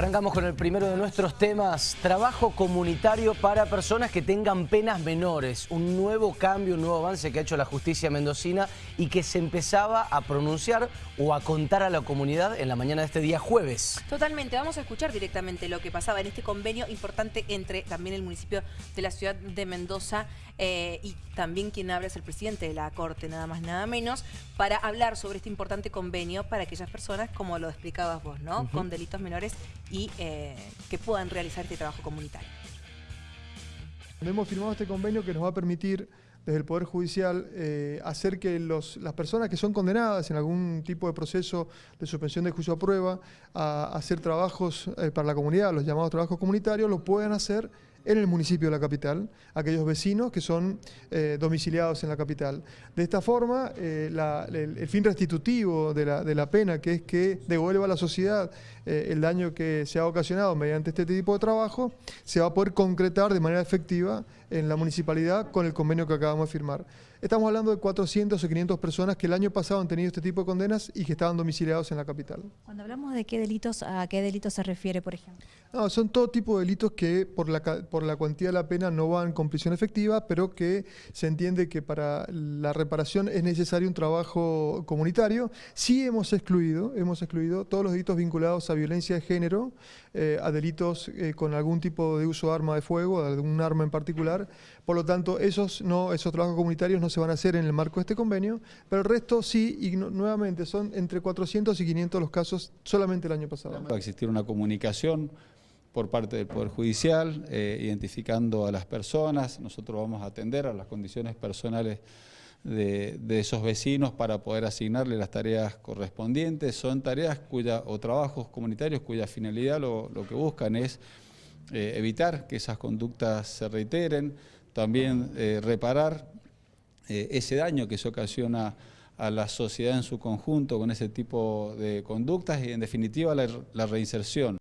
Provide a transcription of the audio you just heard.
Arrancamos con el primero de nuestros temas, trabajo comunitario para personas que tengan penas menores. Un nuevo cambio, un nuevo avance que ha hecho la justicia mendocina y que se empezaba a pronunciar o a contar a la comunidad en la mañana de este día jueves. Totalmente, vamos a escuchar directamente lo que pasaba en este convenio importante entre también el municipio de la ciudad de Mendoza eh, y también quien habla es el presidente de la Corte, nada más nada menos, para hablar sobre este importante convenio para aquellas personas, como lo explicabas vos, ¿no? Con delitos menores y eh, que puedan realizar este trabajo comunitario. Hemos firmado este convenio que nos va a permitir desde el Poder Judicial eh, hacer que las personas que son condenadas en algún tipo de proceso de suspensión de juicio a prueba a, hacer trabajos eh, para la comunidad, los llamados trabajos comunitarios, lo puedan hacer en el municipio de la capital, aquellos vecinos que son eh, domiciliados en la capital. De esta forma, el, el, fin restitutivo de la, de la, pena, que es que devuelva a la sociedad el daño que se ha ocasionado mediante este tipo de trabajo, se va a poder concretar de manera efectiva en la municipalidad con el convenio que acabamos de firmar. Estamos hablando de 400 o 500 personas que el año pasado han tenido este tipo de condenas y que estaban domiciliados en la capital. Cuando hablamos de qué delitos, ¿a qué delitos se refiere, por ejemplo? No, son todo tipo de delitos que por la, por la cuantía de la pena no van con prisión efectiva, pero que se entiende que para la reparación es necesario un trabajo comunitario. Sí hemos excluido, hemos excluido todos los delitos vinculados a violencia de género, eh, a delitos eh, con algún tipo de uso de arma de fuego, de algún arma en particular. Por lo tanto, esos, no, esos trabajos comunitarios no se van a hacer en el marco de este convenio, pero el resto sí, y nuevamente son entre 400 y 500 los casos solamente el año pasado. Va a existir una comunicación por parte del Poder Judicial, eh, identificando a las personas, nosotros vamos a atender a las condiciones personales de, esos vecinos para poder asignarle las tareas correspondientes. Son tareas cuya, o trabajos comunitarios cuya finalidad lo, que buscan es eh, evitar que esas conductas se reiteren, también eh, reparar ese daño que se ocasiona a la sociedad en su conjunto con ese tipo de conductas y en definitiva la reinserción.